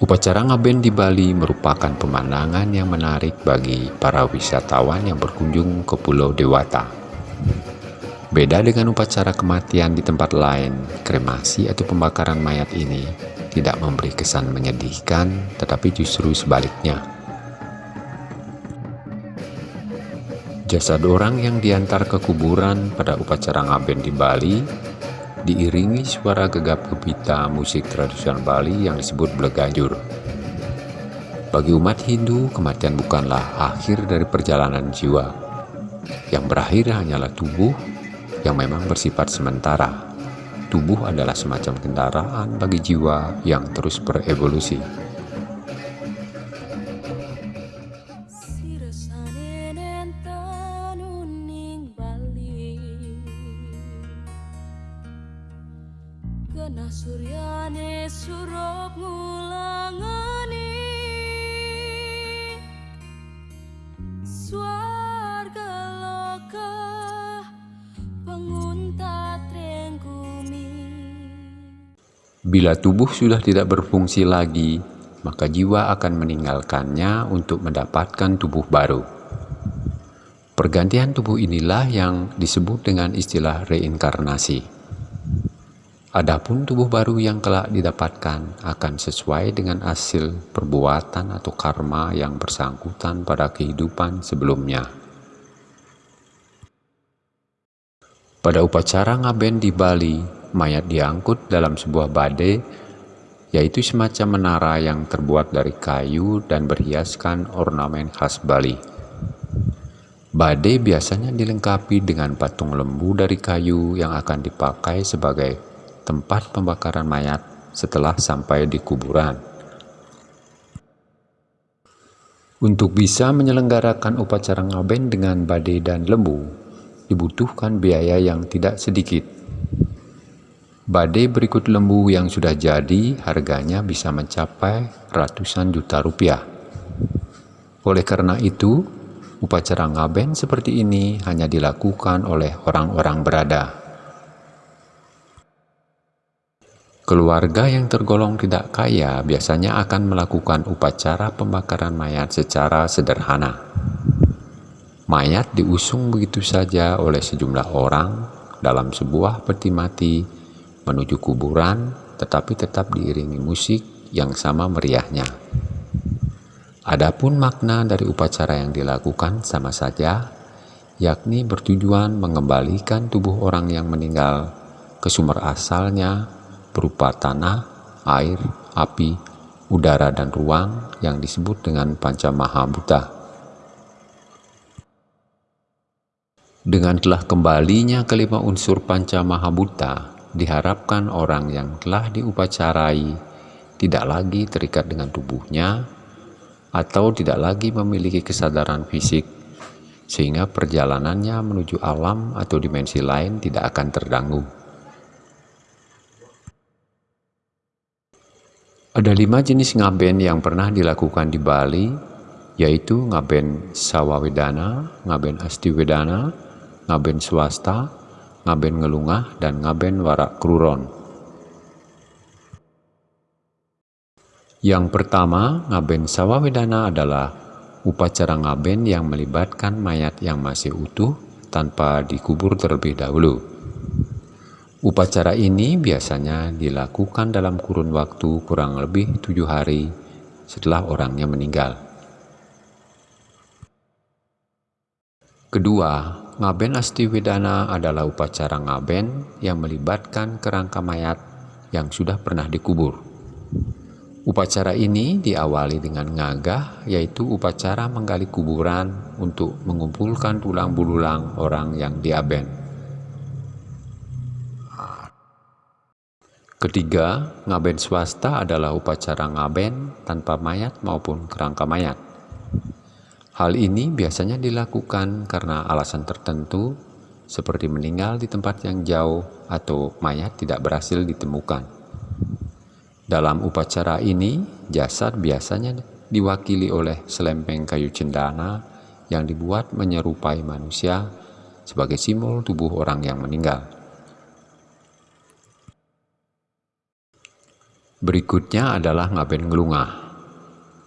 Upacara ngaben di Bali merupakan pemandangan yang menarik bagi para wisatawan yang berkunjung ke Pulau Dewata. Beda dengan upacara kematian di tempat lain, kremasi atau pembakaran mayat ini tidak memberi kesan menyedihkan, tetapi justru sebaliknya. Jasad orang yang diantar ke kuburan pada upacara ngaben di Bali diiringi suara gegap gempita musik tradisional Bali yang disebut Blegajur. Bagi umat Hindu, kematian bukanlah akhir dari perjalanan jiwa. Yang berakhir hanyalah tubuh yang memang bersifat sementara. Tubuh adalah semacam kendaraan bagi jiwa yang terus berevolusi. Bila tubuh sudah tidak berfungsi lagi, maka jiwa akan meninggalkannya untuk mendapatkan tubuh baru. Pergantian tubuh inilah yang disebut dengan istilah reinkarnasi. Adapun tubuh baru yang kelak didapatkan akan sesuai dengan hasil perbuatan atau karma yang bersangkutan pada kehidupan sebelumnya. Pada upacara ngaben di Bali, mayat diangkut dalam sebuah bade, yaitu semacam menara yang terbuat dari kayu dan berhiaskan ornamen khas Bali. Bade biasanya dilengkapi dengan patung lembu dari kayu yang akan dipakai sebagai tempat pembakaran mayat setelah sampai di kuburan. Untuk bisa menyelenggarakan upacara ngaben dengan badai dan lembu, dibutuhkan biaya yang tidak sedikit. Badai berikut lembu yang sudah jadi harganya bisa mencapai ratusan juta rupiah. Oleh karena itu, upacara ngaben seperti ini hanya dilakukan oleh orang-orang berada. Keluarga yang tergolong tidak kaya biasanya akan melakukan upacara pembakaran mayat secara sederhana. Mayat diusung begitu saja oleh sejumlah orang dalam sebuah peti mati menuju kuburan tetapi tetap diiringi musik yang sama meriahnya. Adapun makna dari upacara yang dilakukan sama saja, yakni bertujuan mengembalikan tubuh orang yang meninggal ke sumber asalnya berupa tanah, air, api, udara, dan ruang yang disebut dengan Panca. Dengan telah kembalinya kelima unsur Panca Mahabhuta, diharapkan orang yang telah diupacarai tidak lagi terikat dengan tubuhnya atau tidak lagi memiliki kesadaran fisik sehingga perjalanannya menuju alam atau dimensi lain tidak akan terganggu. Ada lima jenis ngaben yang pernah dilakukan di Bali, yaitu ngaben sawawedana, ngaben astiwedana, ngaben swasta, ngaben ngelungah, dan ngaben warak kruron. Yang pertama, ngaben sawawedana adalah upacara ngaben yang melibatkan mayat yang masih utuh tanpa dikubur terlebih dahulu. Upacara ini biasanya dilakukan dalam kurun waktu kurang lebih tujuh hari setelah orangnya meninggal. Kedua, ngaben astiwedana adalah upacara ngaben yang melibatkan kerangka mayat yang sudah pernah dikubur. Upacara ini diawali dengan ngagah, yaitu upacara menggali kuburan untuk mengumpulkan tulang belulang orang yang diaben. Ketiga, ngaben swasta adalah upacara ngaben tanpa mayat maupun kerangka mayat. Hal ini biasanya dilakukan karena alasan tertentu seperti meninggal di tempat yang jauh atau mayat tidak berhasil ditemukan. Dalam upacara ini, jasad biasanya diwakili oleh selempeng kayu cendana yang dibuat menyerupai manusia sebagai simbol tubuh orang yang meninggal. Berikutnya adalah ngaben ngelungah.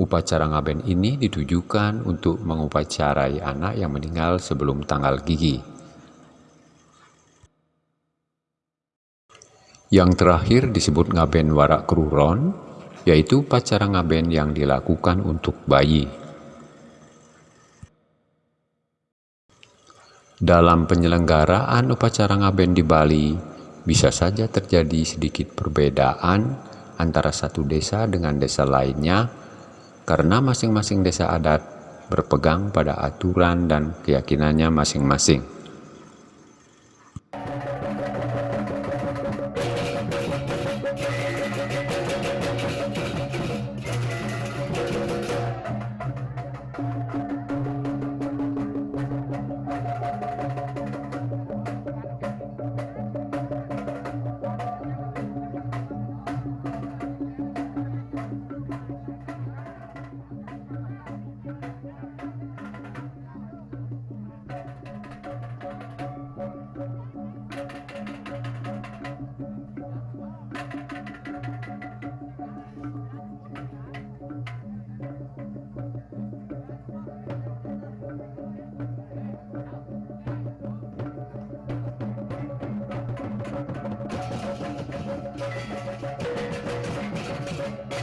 Upacara ngaben ini ditujukan untuk mengupacarai anak yang meninggal sebelum tanggal gigi. Yang terakhir disebut ngaben warak keruron, yaitu upacara ngaben yang dilakukan untuk bayi. Dalam penyelenggaraan upacara ngaben di Bali, bisa saja terjadi sedikit perbedaan antara satu desa dengan desa lainnya karena masing-masing desa adat berpegang pada aturan dan keyakinannya masing-masing.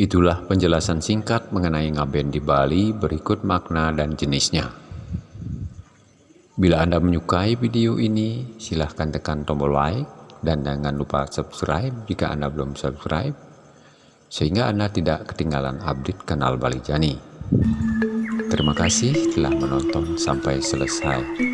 Itulah penjelasan singkat mengenai ngaben di Bali berikut makna dan jenisnya. Bila Anda menyukai video ini, silahkan tekan tombol like dan jangan lupa subscribe jika Anda belum subscribe, sehingga Anda tidak ketinggalan update kanal Bali Jani. Terima kasih telah menonton sampai selesai.